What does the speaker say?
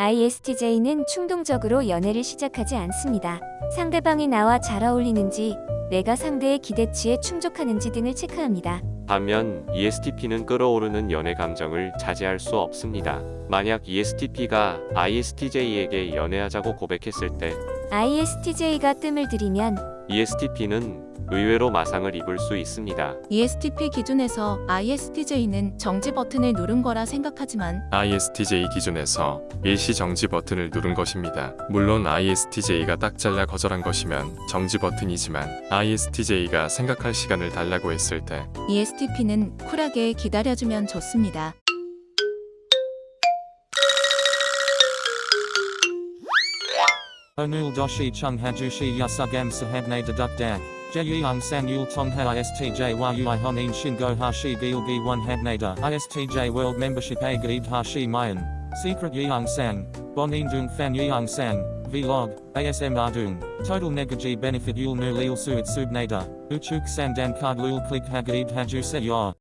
ISTJ는 충동적으로 연애를 시작하지 않습니다. 상대방이 나와 잘 어울리는지, 내가 상대의 기대치에 충족하는지 등을 체크합니다. 반면 ESTP는 끌어오르는 연애 감정을 자제할 수 없습니다. 만약 ESTP가 ISTJ에게 연애하자고 고백했을 때 ISTJ가 뜸을 들이면 ESTP는 의외로 마상을 입을 수 있습니다. ESTP 기준에서 ISTJ는 정지 버튼을 누른 거라 생각하지만 ISTJ 기준에서 일시 정지 버튼을 누른 것입니다. 물론 ISTJ가 딱 잘라 거절한 것이면 정지 버튼이지만 ISTJ가 생각할 시간을 달라고 했을 때 ESTP는 쿨하게 기다려주면 좋습니다. Onul doshi chung hajushi yasugam sahabne deduk dak. Jeyung sang yul tongha istj yui honin shingo hashi gilgi one habnada istj world membership a gaib hashi mayan. Secret yeung sang. Bonin dung fan yeung sang. Vlog. ASM ardung. Total negaji benefit yul nu lil suit subnada. Uchuk sandan card lul click hagaib haju se yor.